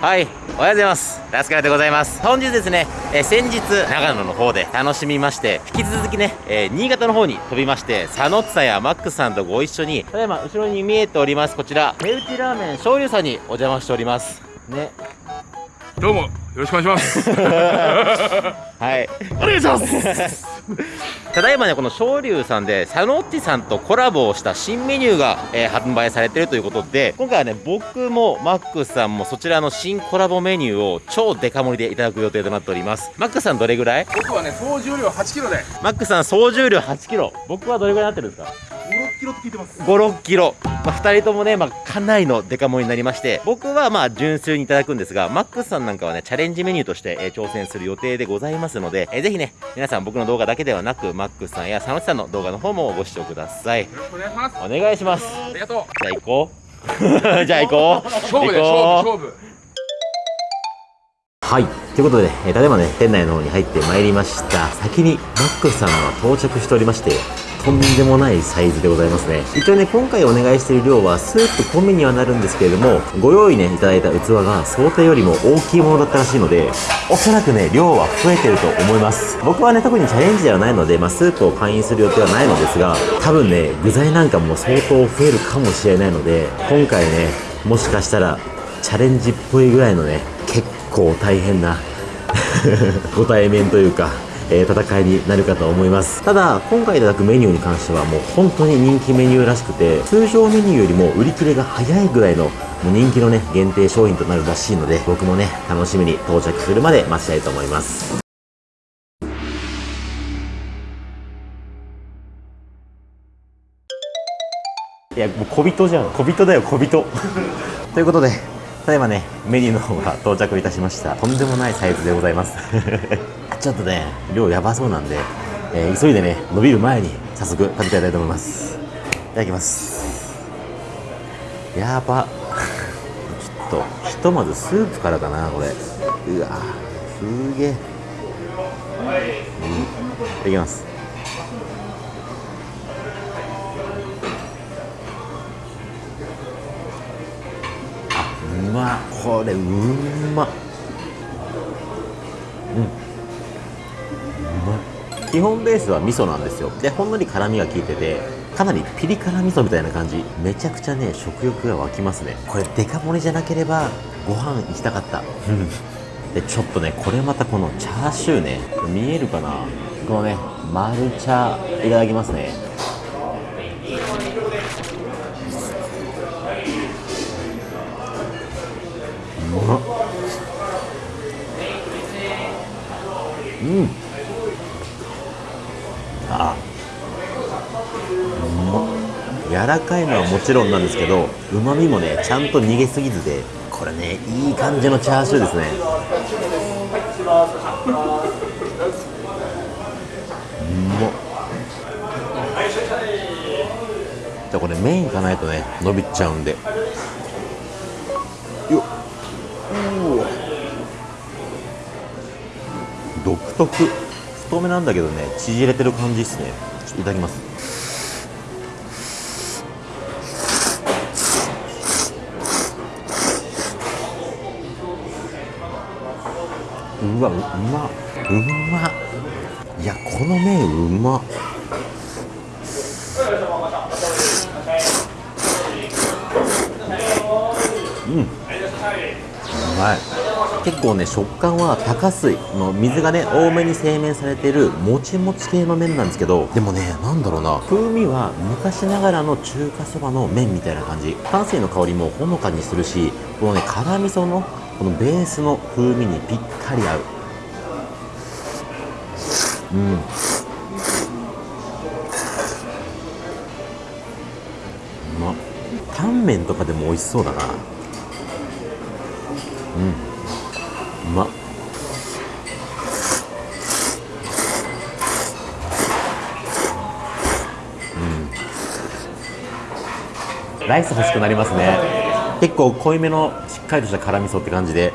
はい、おはようございます。ラスカルでございます。本日ですね、えー、先日、長野の方で楽しみまして、引き続きね、えー、新潟の方に飛びまして、佐野津さんやマックスさんとご一緒に、ただいま後ろに見えております、こちら、目打ちラーメン醤油さんにお邪魔しております。ね。どうも、ろしくお願いします。はい。お願いしますただいまね、この昇龍さんで、佐野っちさんとコラボをした新メニューが、えー、発売されてるということで、今回はね、僕もマックスさんもそちらの新コラボメニューを超デカ盛りでいただく予定となっております。マックスさんどれぐらい？僕はね、総重量8キロで。マックスさん総重量8キロ。僕はどれぐらいになってるんですか？キロって聞いてます5、6キロ。まあ、2人ともね、まあ、かなりのデカ盛りになりまして、僕はまあ、純粋にいただくんですが、マックスさんなんかはね、チャレンジメニューとして、えー、挑戦する予定でございますので、えー、ぜひね、皆さん僕の動画だけではなく、マックスさんや佐野さんの動画の方もご視聴ください。よろしくお願いします。お願いします。ありがとう。じゃあ行こう。じゃあ行こう。勝負で勝負、勝負。はい。ということで、えー、ただいまね、店内の方に入ってまいりました。先にマックスさんが到着しておりまして、とんでもないサイズでございますね。一応ね今回お願いしている量はスープ込みにはなるんですけれどもご用意ねいただいた器が想定よりも大きいものだったらしいのでおそらくね量は増えてると思います。僕はね特にチャレンジではないので、まあ、スープを会員する予定はないのですが多分ね具材なんかも相当増えるかもしれないので今回ねもしかしたらチャレンジっぽいぐらいのね結構大変な ご対面というかえー、戦いになるかと思います。ただ今回いただくメニューに関してはもう本当に人気メニューらしくて通常メニューよりも売り切れが早いぐらいのもう人気のね限定商品となるらしいので僕もね楽しみに到着するまで待ちたいと思います。いやもう小人じゃん。小人だよ小人。ということでただいまねメニューの方が到着いたしました。とんでもないサイズでございますちょっとね量やばそうなんで、えー、急いでね伸びる前に早速食べていたいと思います。いただきます。やば。ちょっとひとまずスープからかなこれ。うわすげえ、うん、いただきます。あうま。これうま。う基本ベースは味噌なんですよ。でほんのり辛みが効いててかなりピリ辛味噌みたいな感じ。めちゃくちゃね食欲が湧きますね。これデカ盛りじゃなければご飯行きたかった。でちょっとねこれまたこのチャーシューね見えるかな？このねマルチャーいただきますね。うまっうん柔らかいのはもちろんなんですけどうまみもねちゃんと逃げすぎずでこれねいい感じのチャーシューですね。うまじゃこれメインかないとね伸びちゃうんで。よっ。独特。太めなんだけどね縮れてる感じですね。ちょっといただきます。うわうまうまいやこの麺うまうん。うまい。結構ね食感は高水。の水がね多めに製麺されてるもちもち系の麺なんですけどでもねなんだろうな。風味は昔ながらの中華そばの麺みたいな感じ。淡水の香りもほのかにするしこのね辛味噌のこのベースの風味にぴったり合う。うん。うまタンメンとかでも美味しそうだな。うん。うま。っうん。ライス欲しくなりますね。結構濃いめのかりとした辛味噌って感じで。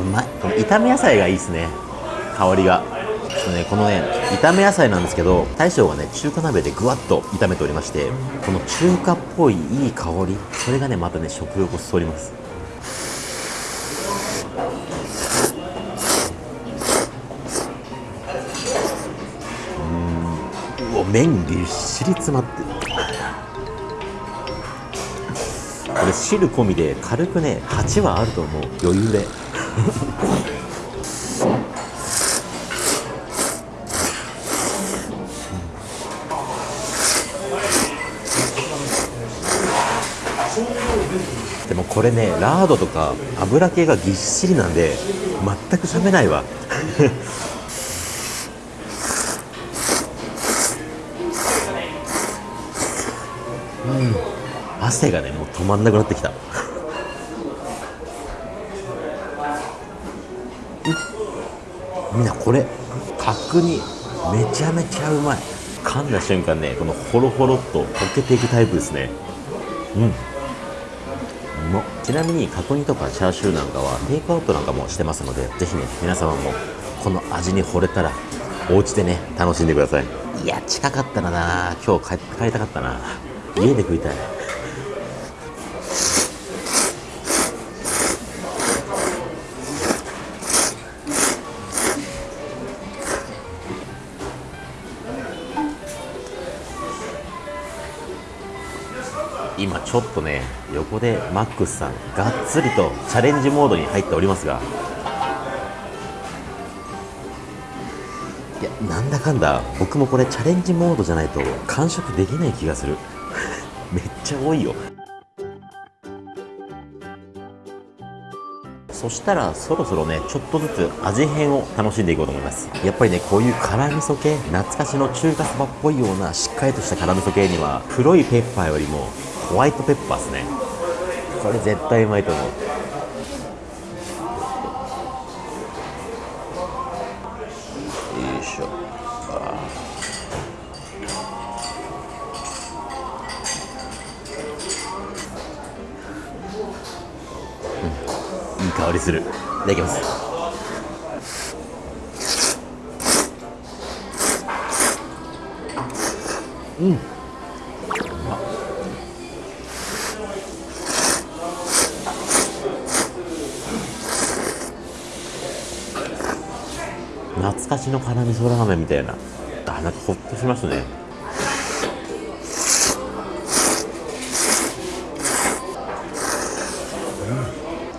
うまい。この炒め野菜がいいですね。香りが。ちょっとねこのね炒め野菜なんですけど大将がね中華鍋でぐわっと炒めておりましてこの中華っぽいいい香り。それがねまたね食欲をそそります。うん。うお麺ぎっしり詰まってる。これ汁込みで軽くね8はあると思う。余裕で。でもこれねラードとか油系がぎっしりなんで全く冷めないわ。汗がねもう止まんなくなってきた。みんなこれ角煮めちゃめちゃうまい。噛んだ瞬間ねこのホロホロっと溶けていくタイプですね。うん。うまちなみに角煮とかチャーシューなんかはテイクアウトなんかもしてますのでぜひね皆様もこの味に惚れたらお家でね楽しんでください。いや近かったらな今日帰帰りたかったな家で食いたい。ちょっとね横でマックスさんがっつりとチャレンジモードに入っておりますが。いやなんだかんだ僕もこれチャレンジモードじゃないと完食できない気がする。めっちゃ多いよ。そしたらそろそろねちょっとずつ味変を楽しんでいこうと思います。やっぱりねこういう辛味噌系懐かしの中華そばっぽいようなしっかりとした辛味噌系には黒いペッパーよりもホワイトペッパーですね。これ絶対うまいと思う。よいしょ。うんいい香りする。いただきます。うん。懐かしの辛味噌ラーメンみたいな。あなんかほっとしますね。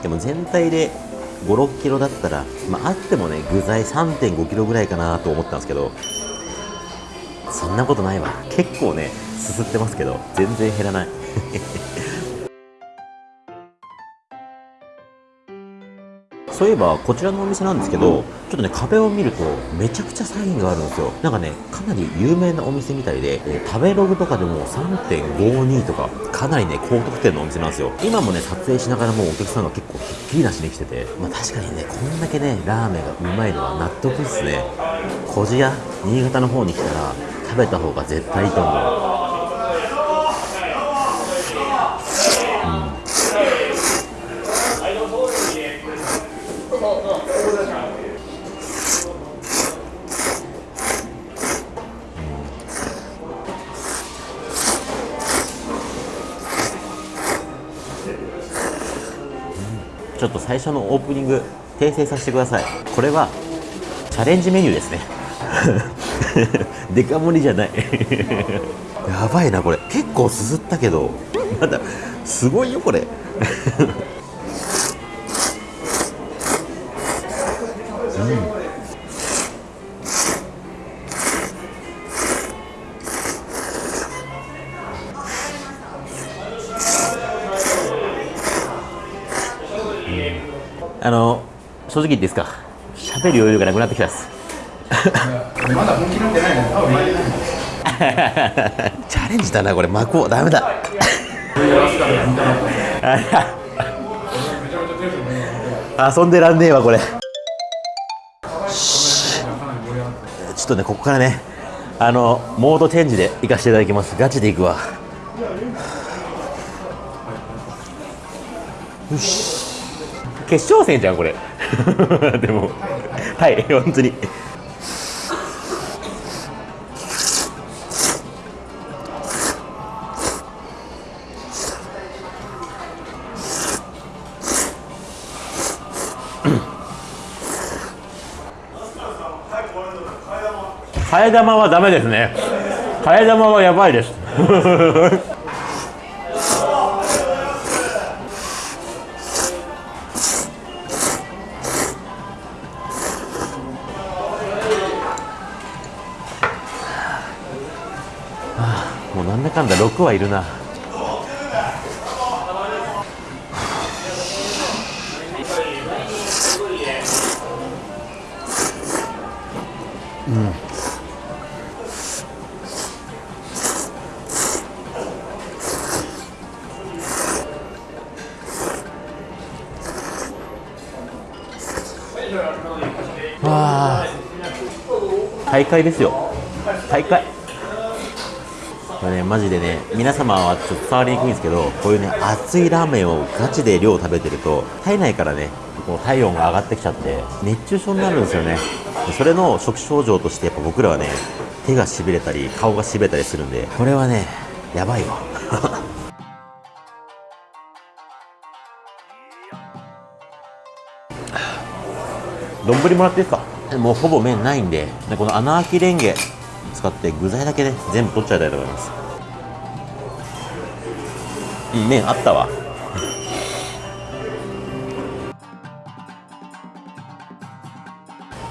でも全体で5、6キロだったら、まあ、あってもね具材3.5キロぐらいかなと思ったんですけどそんなことないわ。結構ねすすってますけど全然減らない。そういえばこちらのお店なんですけどちょっとね壁を見るとめちゃくちゃサインがあるんですよ。なんかねかなり有名なお店みたいで、えー食べログとかでも3.52とかかなりね高得点のお店なんですよ。今もね撮影しながらもうお客さんが結構ひっきりなしに来てて。まあ確かにねこんだけねラーメンがうまいのは納得っすね。小千谷新潟の方に来たら食べた方が絶対いいと思う最初のオープニング訂正させてください。これはチャレンジメニューですね。デカ盛りじゃない。やばいなこれ。結構すすったけどまだすごいよこれ。あの正直言っていいですか？喋る余裕がなくなってきたっす。まだ本気なんてないの多分前チャレンジだなこれ巻こうダメだ。遊んでらんねえわこれ。しちょっとねここからねあのモードチェンジで行かせていただきます。ガチで行くわ。よし決勝戦じゃんこれ。でもはい本当に。替え玉はダメですね。替え玉はやばいです。なんだかんだ6はいるな。わあ。大会ですよ。大会。これねマジでね皆様はちょっと伝わりにくいんですけどこういうね熱いラーメンをガチで量食べてると体内からねこう体温が上がってきちゃって熱中症になるんですよね。それの初期症状としてやっぱ僕らはね手がしびれたり顔がしびれたりするんでこれはねやばいわ。丼もらっていいですか？もうほぼ麺ないんででこの穴あきレンゲ。使って具材だけね全部取っちゃいたいと思います。うん麺あったわ。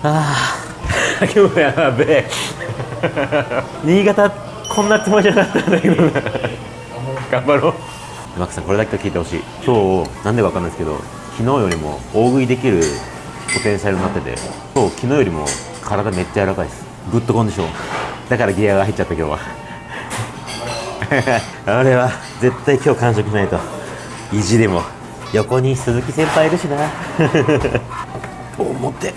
ああ今日やべえ。新潟こんなつもりじゃなかったんだけどな。頑張ろう。マックさんこれだけは聞いてほしい。今日なんでかわかんないですけど昨日よりも大食いできるポテンシャルになってて今日昨日よりも体めっちゃ柔らかいです。グッドコンディション。だからギアが入っちゃった今日は。あれは絶対今日完食しないと。意地でも。横に鈴木先輩いるしな。と思って、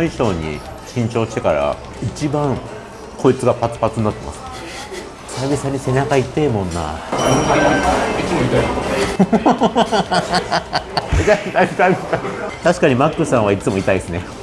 衣装に新調してから一番こいつがパツパツになってます。久々に背中痛えもんな。確かにマックさんはいつも痛いですね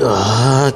あ